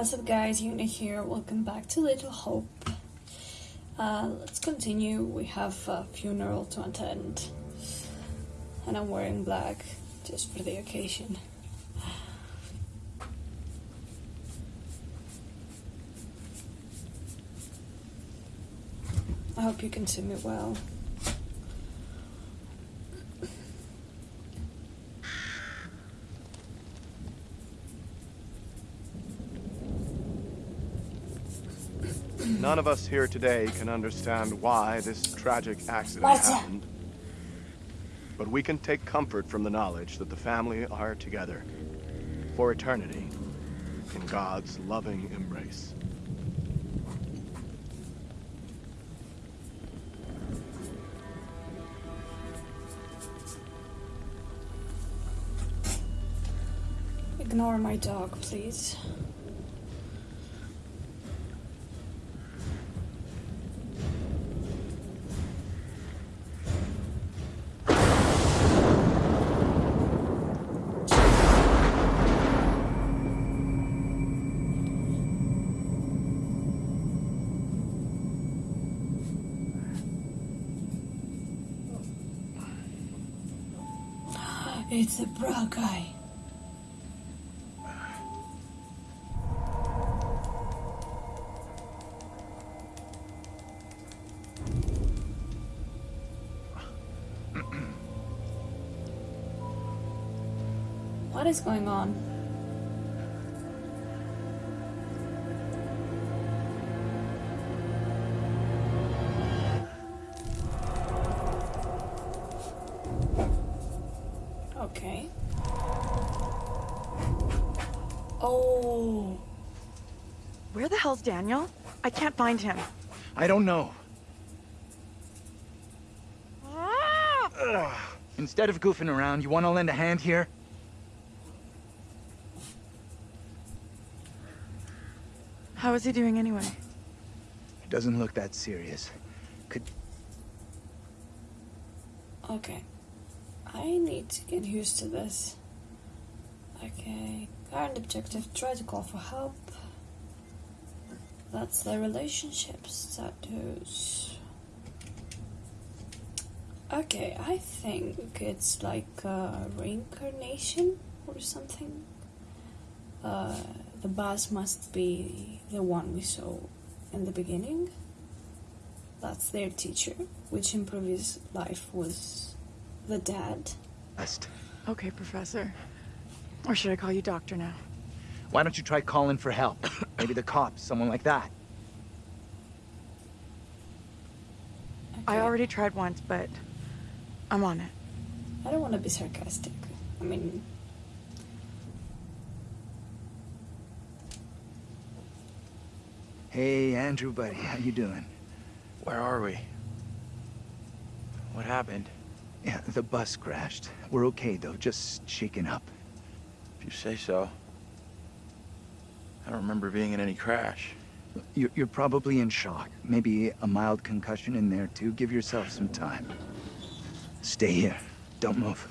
What's up guys, Yuna here, welcome back to Little Hope. Uh, let's continue, we have a funeral to attend. And I'm wearing black, just for the occasion. I hope you can see me well. None of us here today can understand why this tragic accident happened. But we can take comfort from the knowledge that the family are together for eternity in God's loving embrace. Ignore my dog, please. A bra guy. What is going on? Okay. Oh, Where the hell's Daniel? I can't find him. I don't know. Ugh. Instead of goofing around, you want to lend a hand here? How is he doing anyway? It doesn't look that serious. Could... okay. I need to get used to this. Okay, current objective, try to call for help. That's the relationship status. Okay, I think it's like reincarnation or something. Uh, the boss must be the one we saw in the beginning. That's their teacher, which improves life was the dead. Best. Okay, Professor. Or should I call you Doctor now? Why don't you try calling for help? Maybe the cops, someone like that. I already tried once, but I'm on it. I don't want to be sarcastic. I mean, Hey, Andrew, buddy, how you doing? Where are we? What happened? Yeah, the bus crashed. We're okay, though, just shaken up. If you say so. I don't remember being in any crash. You're, you're probably in shock. Maybe a mild concussion in there, too. Give yourself some time. Stay here. Don't move.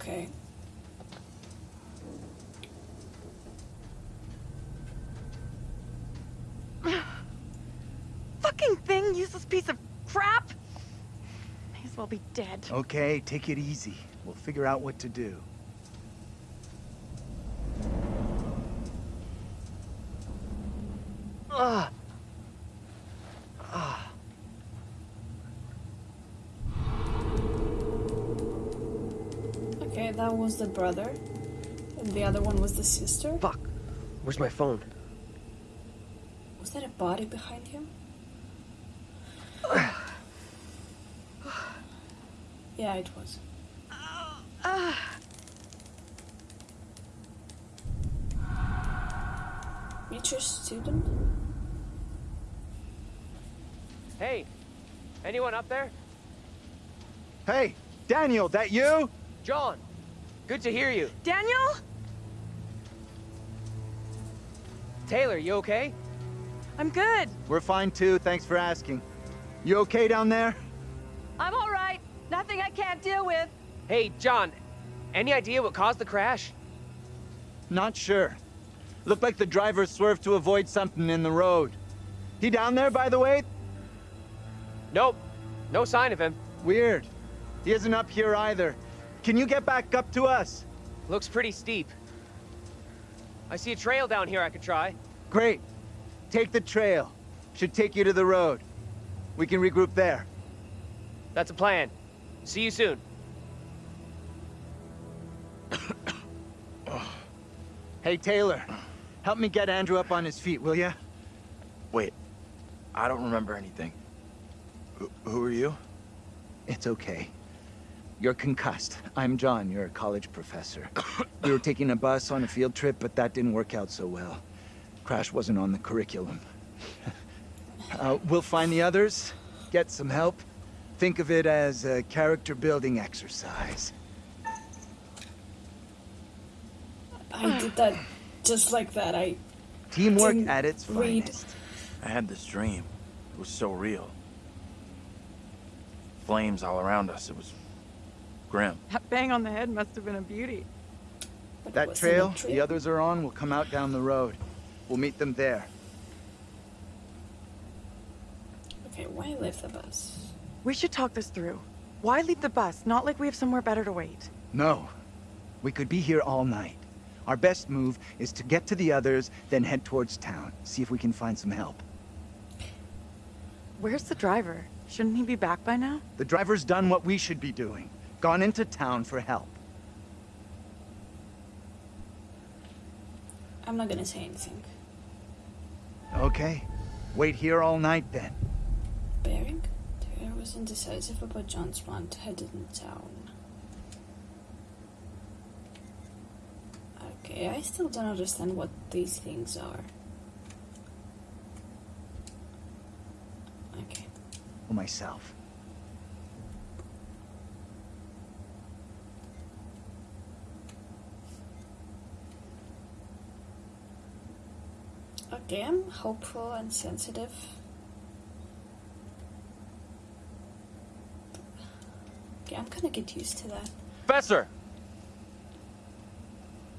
okay. Fucking thing, useless piece of crap! May as well be dead. Okay, take it easy. We'll figure out what to do. Ah! Ah! Okay, that was the brother. And the other one was the sister. Fuck. Where's my phone? Was that a body behind him? Yeah, it was. Ah. Future student? Hey, anyone up there? Hey, Daniel, that you? John, good to hear you. Daniel? Taylor, you okay? I'm good. We're fine too, thanks for asking. You okay down there? I'm all right. Nothing I can't deal with. Hey, John, any idea what caused the crash? Not sure. Looked like the driver swerved to avoid something in the road. He down there, by the way? Nope. No sign of him. Weird. He isn't up here either. Can you get back up to us? Looks pretty steep. I see a trail down here I could try. Great. Take the trail. Should take you to the road. We can regroup there. That's a plan. See you soon. Hey, Taylor. Help me get Andrew up on his feet, will ya? Wait, I don't remember anything. Who, who are you? It's okay. You're concussed. I'm John. You're a college professor. we were taking a bus on a field trip, but that didn't work out so well. Crash wasn't on the curriculum. uh, we'll find the others, get some help. Think of it as a character-building exercise. I did that just like that. I Teamwork Didn't at its read. finest. I had this dream. It was so real. Flames all around us. It was grim. That bang on the head must have been a beauty. but That wasn't trail the others are on will come out down the road. We'll meet them there. Okay, why leave the bus? We should talk this through. Why leave the bus? Not like we have somewhere better to wait. No. We could be here all night. Our best move is to get to the others, then head towards town. See if we can find some help. Where's the driver? Shouldn't he be back by now? The driver's done what we should be doing. Gone into town for help. I'm not gonna say anything. Okay. Wait here all night then. Bearing? Was indecisive about John's plan to head in town. Okay, I still don't understand what these things are. Okay. For myself. Okay, I'm hopeful and sensitive. Okay, I'm gonna get used to that. Professor!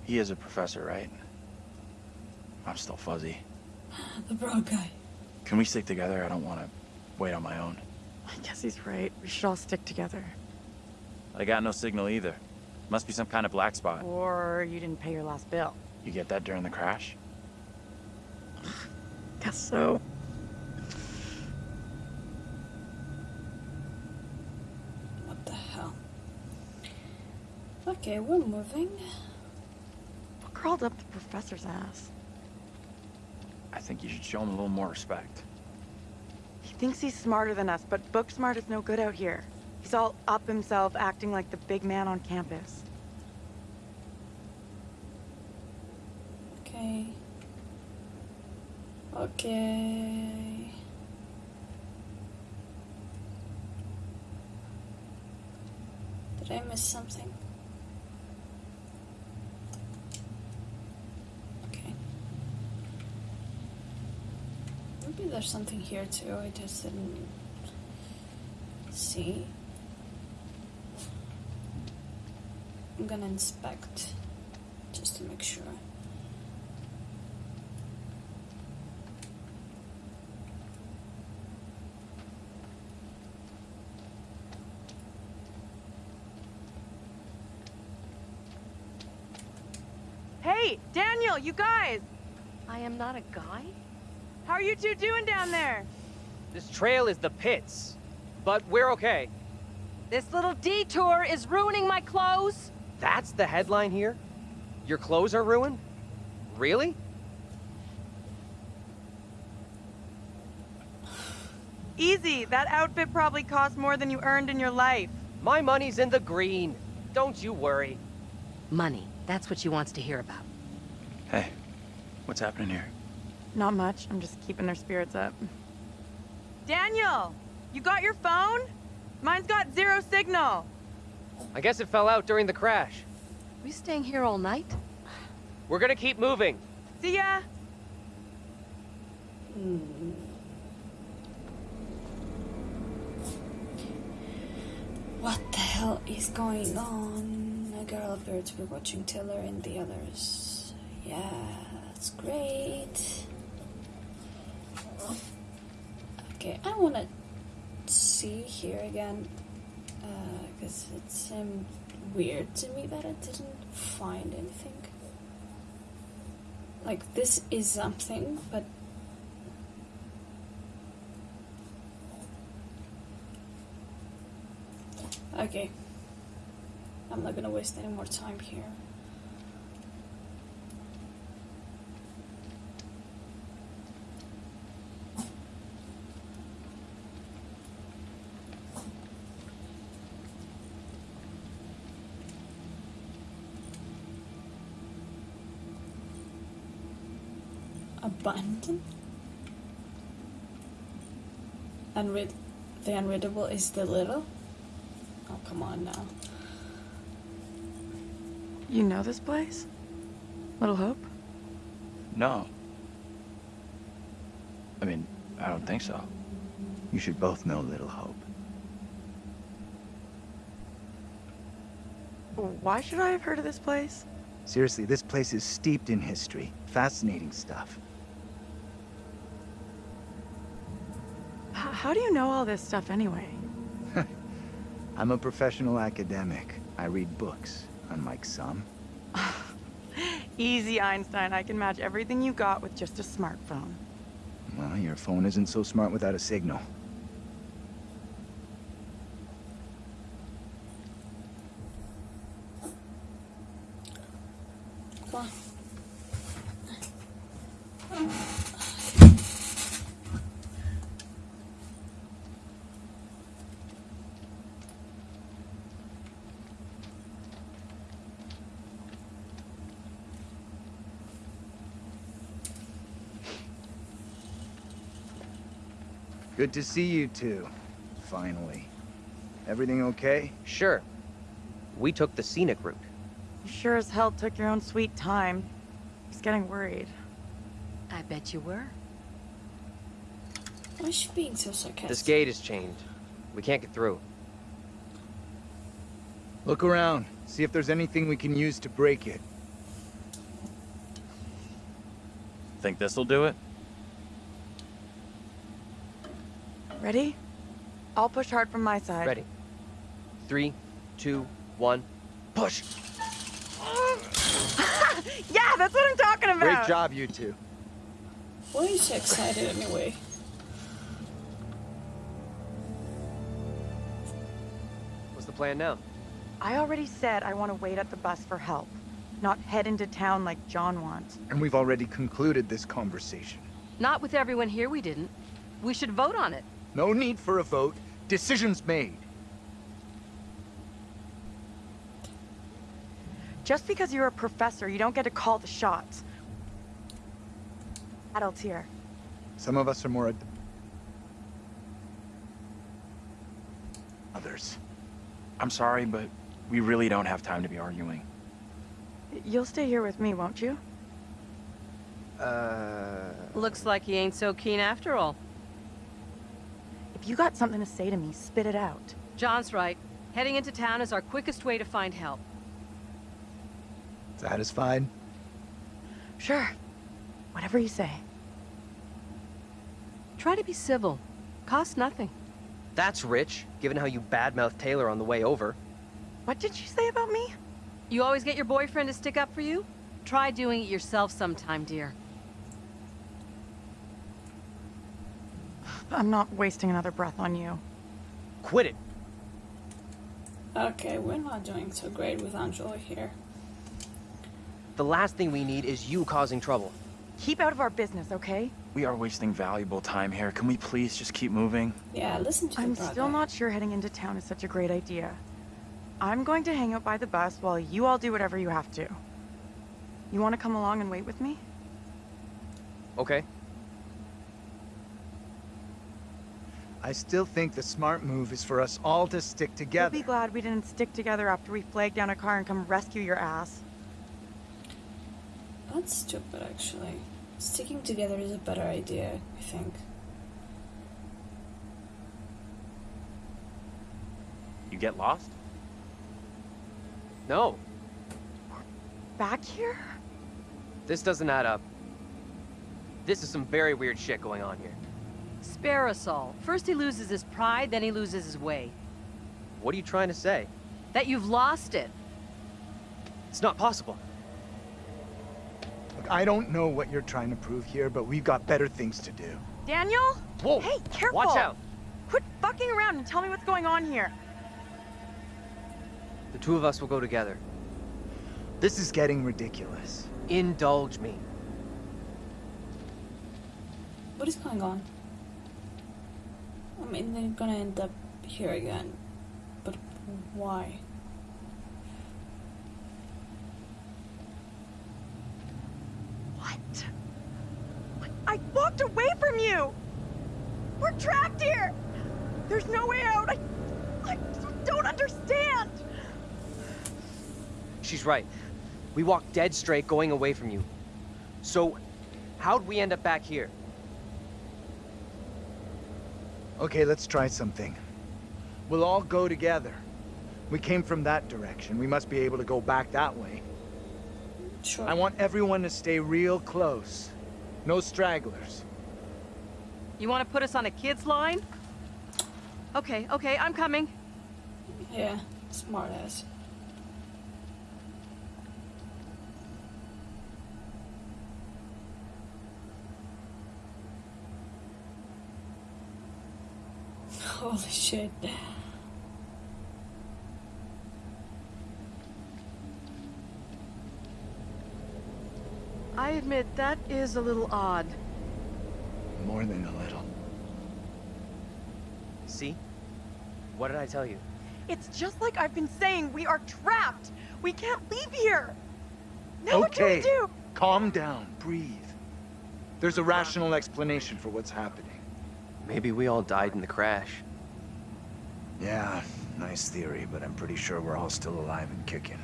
He is a professor, right? I'm still fuzzy. The broad guy. Can we stick together? I don't want to wait on my own. I guess he's right. We should all stick together. I got no signal either. Must be some kind of black spot. Or you didn't pay your last bill. You get that during the crash? Guess so. What the hell? Okay, we're moving. What crawled up the professor's ass? I think you should show him a little more respect. He thinks he's smarter than us, but book smart is no good out here. He's all up himself, acting like the big man on campus. Okay. Okay. Did I miss something? Okay. Maybe there's something here too, I just didn't see. I'm gonna inspect just to make sure. Hey, Daniel, you guys! I am not a guy? How are you two doing down there? This trail is the pits. But we're okay. This little detour is ruining my clothes? That's the headline here? Your clothes are ruined? Really? Easy, that outfit probably cost more than you earned in your life. My money's in the green. Don't you worry. Money. That's what she wants to hear about. Hey, what's happening here? Not much, I'm just keeping their spirits up. Daniel! You got your phone? Mine's got zero signal. I guess it fell out during the crash. We staying here all night? We're gonna keep moving. See ya! What the hell is going on? A girl appeared to be watching Taylor and the others. Yeah, That's great. Okay, I want to see here again uh, because it seemed weird to me that I didn't find anything. Like, this is something, but. Okay. I'm not gonna waste any more time here. Abandon? Unread the unreadable is the little? Oh come on now. You know this place? Little Hope? No. I mean, I don't think so. You should both know Little Hope. Why should I have heard of this place? Seriously, this place is steeped in history. Fascinating stuff. How do you know all this stuff anyway? I'm a professional academic. I read books, unlike some. Easy, Einstein. I can match everything you got with just a smartphone. Well, your phone isn't so smart without a signal. Good to see you two. Finally. Everything okay? Sure. We took the scenic route. You sure as hell took your own sweet time. He's getting worried. I bet you were. Why is she being so sarcastic? This gate is chained. We can't get through. Look around. See if there's anything we can use to break it. Think this'll do it? Ready? I'll push hard from my side. Ready. Three, two, one, push! Yeah, that's what I'm talking about! Great job, you two. Why are you so excited anyway? What's the plan now? I already said I want to wait at the bus for help, not head into town like John wants. And we've already concluded this conversation. Not with everyone here, we didn't. We should vote on it. No need for a vote. Decisions made. Just because you're a professor, you don't get to call the shots. Adults here. Some of us are more... ad- Others. I'm sorry, but we really don't have time to be arguing. You'll stay here with me, won't you? Uh... Looks like he ain't so keen after all. If you got something to say to me, spit it out. John's right. Heading into town is our quickest way to find help. Satisfied? Sure. Whatever you say. Try to be civil. Costs nothing. That's rich, given how you badmouthed Taylor on the way over. What did you say about me? You always get your boyfriend to stick up for you? Try doing it yourself sometime, dear. I'm not wasting another breath on you. Quit it! Okay, we're not doing so great with Angela here. The last thing we need is you causing trouble. Keep out of our business, okay? We are wasting valuable time here. Can we please just keep moving? Yeah, listen to me. I'm the still not sure heading into town is such a great idea. I'm going to hang out by the bus while you all do whatever you have to. You want to come along and wait with me? Okay? I still think the smart move is for us all to stick together. You'll together. be glad we didn't stick together after we flagged down a car and come rescue your ass. That's stupid, actually. Sticking together is a better idea, I think. You get lost? No, We're Back here? this doesn't add up. This is some very weird shit going on here. Spare us all. First he loses his pride, then he loses his way. What are you trying to say? That you've lost it. It's not possible. Look, I don't know what you're trying to prove here, but we've got better things to do. Daniel? Whoa! Hey, careful! Watch out! Quit fucking around and tell me what's going on here. The two of us will go together. This is getting ridiculous. Indulge me. What is going on? I mean, they're gonna end up here again. But why? What? I walked away from you! We're trapped here! There's no way out! I... I don't understand! She's right. We walked dead straight going away from you. So, how'd we end up back here? Okay, let's try something. We'll all go together. We came from that direction. We must be able to go back that way. Sure. I want everyone to stay real close. No stragglers. You want to put us on a kid's line? Okay, okay, I'm coming. Yeah, smart ass. Holy shit. I admit, that is a little odd. More than a little. See? What did I tell you? It's just like I've been saying, we are trapped! We can't leave here! Now what do okay, we do? calm down. Breathe. There's a rational explanation for what's happening. Maybe we all died in the crash. Yeah, nice theory, but I'm pretty sure we're all still alive and kicking.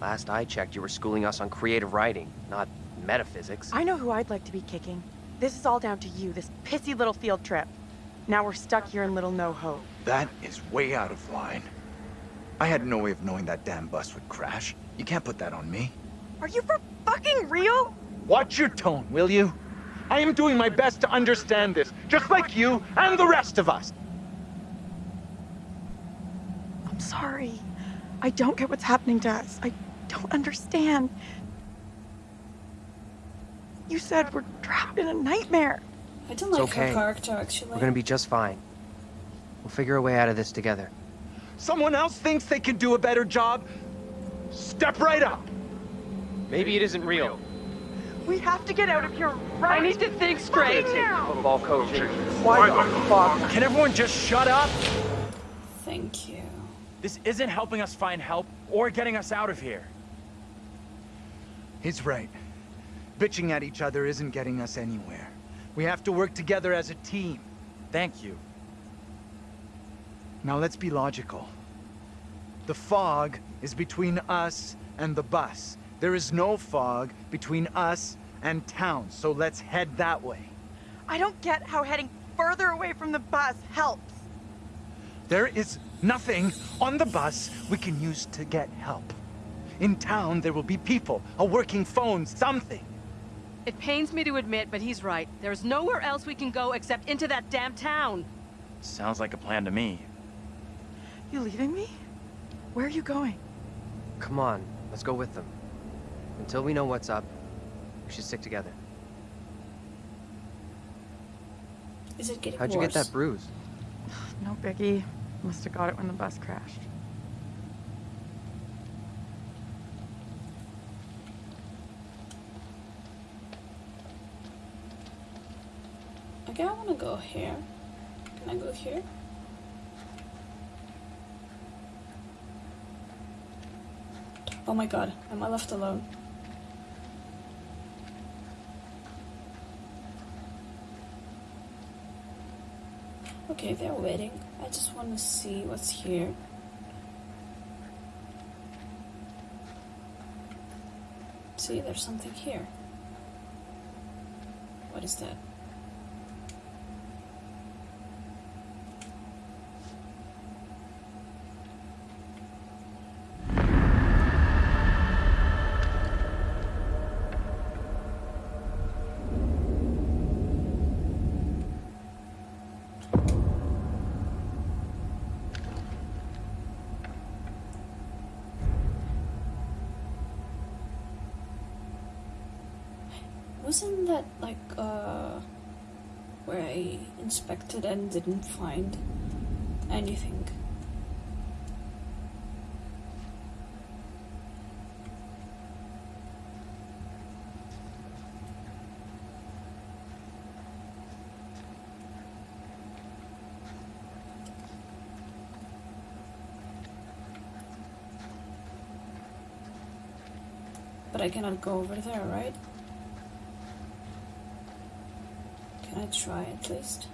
Last I checked, you were schooling us on creative writing, not metaphysics. I know who I'd like to be kicking. This is all down to you, this pissy little field trip. Now we're stuck here in Little No Hope. That is way out of line. I had no way of knowing that damn bus would crash. You can't put that on me. Are you for fucking real? Watch your tone, will you? I am doing my best to understand this, just like you and the rest of us. I'm sorry. I don't get what's happening to us. I don't understand. You said we're trapped in a nightmare. I don't It's like okay. her character actually. We're gonna be just fine. We'll figure a way out of this together. Someone else thinks they can do a better job? Step right up! Maybe it isn't real. We have to get out of here right now. I need to think straight. now. Football coaching. Why the fuck? Can everyone just shut up? Thank you. This isn't helping us find help or getting us out of here. He's right. Bitching at each other isn't getting us anywhere. We have to work together as a team. Thank you. Now let's be logical. The fog is between us and the bus. There is no fog between us and town, so let's head that way. I don't get how heading further away from the bus helps. There is nothing on the bus we can use to get help. In town, there will be people, a working phone, something. It pains me to admit, but he's right. There's nowhere else we can go except into that damn town. Sounds like a plan to me. You leaving me? Where are you going? Come on, let's go with them. Until we know what's up, we should stick together. Is it getting How'd you get that bruise? No biggie. Must have got it when the bus crashed. Okay, I want to go here. Can I go here? Oh my god, am I left alone? Okay, they're waiting. I just want to see what's here. See, there's something here. What is that? Wasn't that like uh where I inspected and didn't find anything? But I cannot go over there, right? Try at least?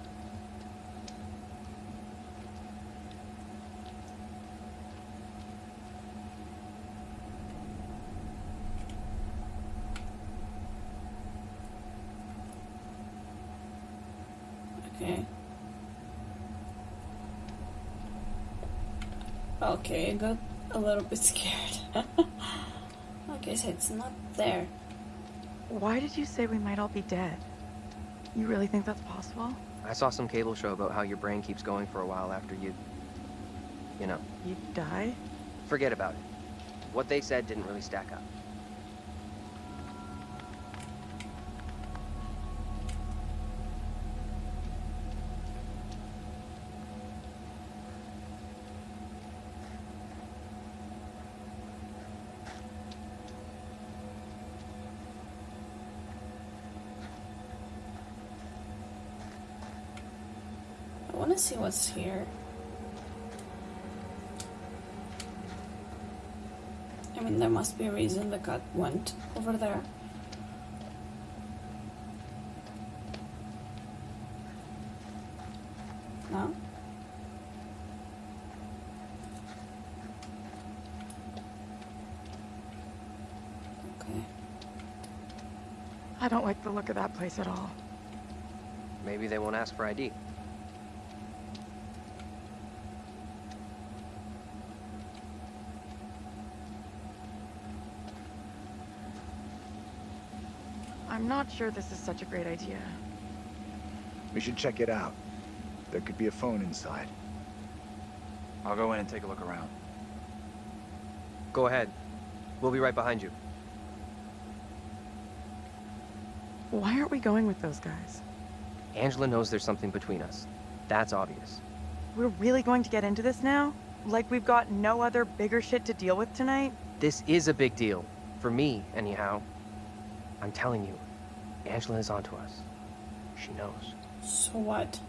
Okay. Okay, I got a little bit scared. okay, so it's not there. Why did you say we might all be dead? You really think that's possible? I saw some cable show about how your brain keeps going for a while after you. You know, You die? forget about it. What they said didn't really stack up. See what's here. I mean, there must be a reason the cat went over there. No? Okay. I don't like the look of that place at all. Maybe they won't ask for ID. I'm not sure this is such a great idea. We should check it out. There could be a phone inside. I'll go in and take a look around. Go ahead. We'll be right behind you. Why aren't we going with those guys? Angela knows there's something between us. That's obvious. We're really going to get into this now? Like we've got no other bigger shit to deal with tonight? This is a big deal. For me, anyhow. I'm telling you, Angela is onto us. She knows. So what?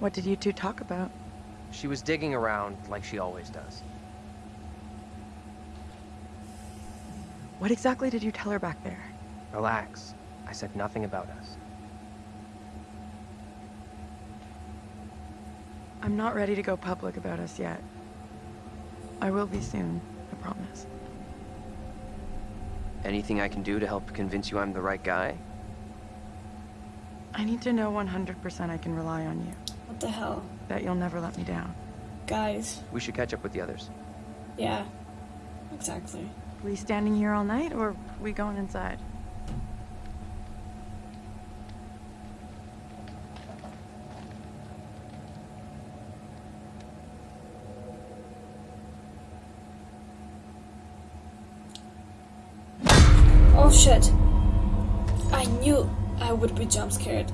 What did you two talk about? She was digging around like she always does. What exactly did you tell her back there? Relax. I said nothing about us. I'm not ready to go public about us yet. I will be soon, I promise. Anything I can do to help convince you I'm the right guy? I need to know 100% I can rely on you. What the hell? That you'll never let me down. Guys. We should catch up with the others. Yeah. Exactly. We standing here all night, or we going inside? Shit. I knew I would be jump scared.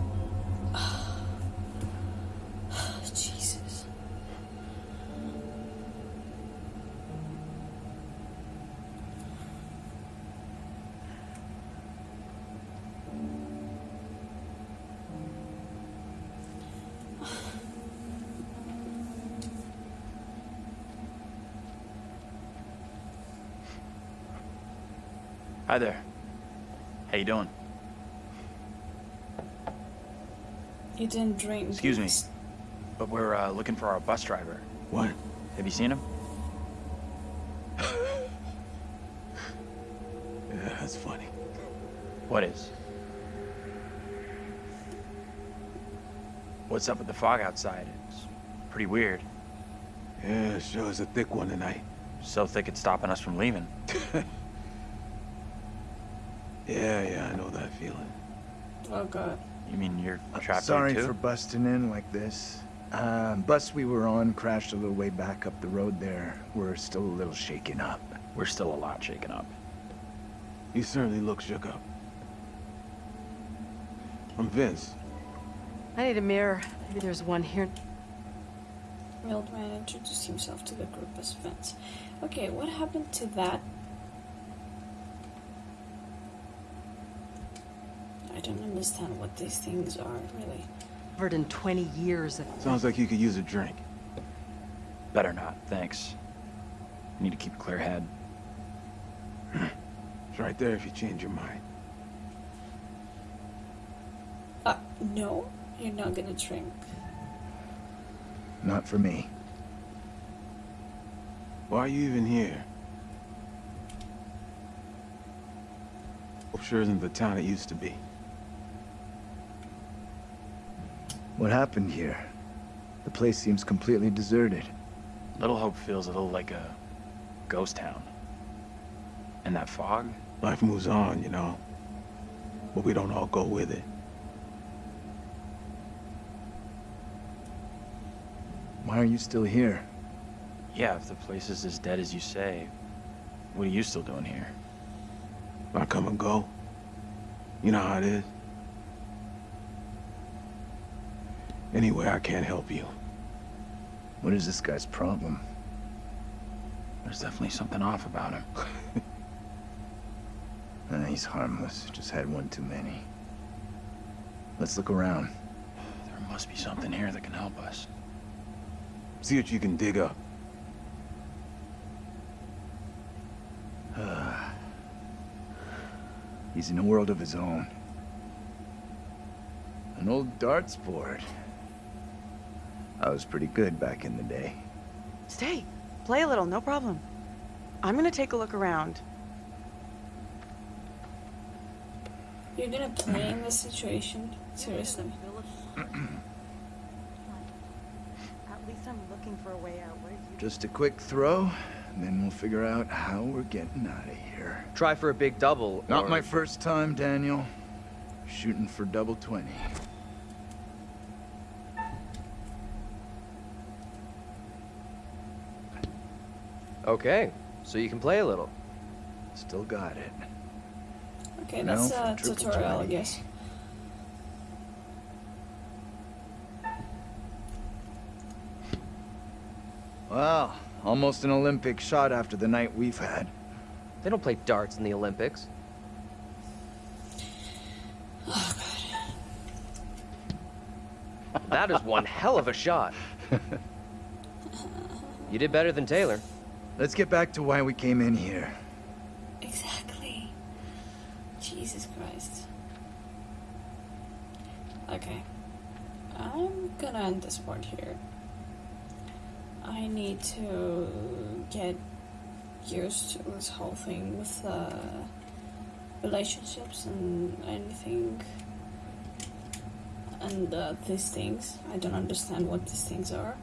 You doing? You didn't drink. Excuse me. But we're uh, looking for our bus driver. What? Have you seen him? Yeah, that's funny. What is? What's up with the fog outside? It's pretty weird. Yeah, sure is a thick one tonight. So thick it's stopping us from leaving. Yeah, yeah, I know that feeling. Oh god. You mean you're Uh, trapped Sorry here too? for busting in like this. Um, bus we were on crashed a little way back up the road there. We're still a little shaken up. We're still a lot shaken up. You certainly look shook up. I'm Vince. I need a mirror. Maybe there's one here. The old man introduced himself to the group as Vince. Okay, what happened to that? Don't understand what these things are, really. Covered in 20 years. Sounds like you could use a drink. Better not, thanks. I need to keep a clear head. It's right there if you change your mind. Uh, no, you're not gonna drink. Not for me. Why are you even here? Hope sure isn't the town it used to be. What happened here? The place seems completely deserted. Little Hope feels a little like a ghost town. And that fog? Life moves on, you know. But we don't all go with it. Why are you still here? Yeah, if the place is as dead as you say, what are you still doing here? I come and go. You know how it is. Anyway, I can't help you. What is this guy's problem? There's definitely something off about him. Uh, he's harmless. Just had one too many. Let's look around. There must be something here that can help us. See what you can dig up. He's in a world of his own. An old darts board. I was pretty good back in the day. Stay. Play a little, no problem. I'm gonna take a look around. You're gonna play in this situation? Seriously. At least I'm looking for a way out. What you Just a quick throw, and then we'll figure out how we're getting out of here. Try for a big double. Not or- my first time, Daniel. Shooting for double 20. Okay, so you can play a little. Still got it. Okay, Now that's a triple tutorial, I guess. Well, almost an Olympic shot after the night we've had. They don't play darts in the Olympics. Oh, that is one hell of a shot. You did better than Taylor. Let's get back to why we came in here. Exactly. Jesus Christ. Okay. I'm gonna end this part here. I need to get used to this whole thing with uh, relationships and anything. And uh, these things. I don't understand what these things are.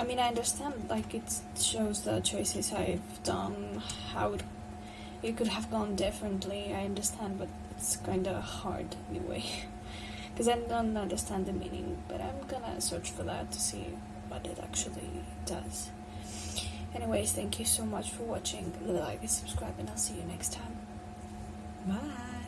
I mean, I understand, like, it shows the choices I've done, how it, it could have gone differently. I understand, but it's kind of hard anyway. Because I don't understand the meaning, but I'm gonna search for that to see what it actually does. Anyways, thank you so much for watching. Like and subscribe, and I'll see you next time. Bye.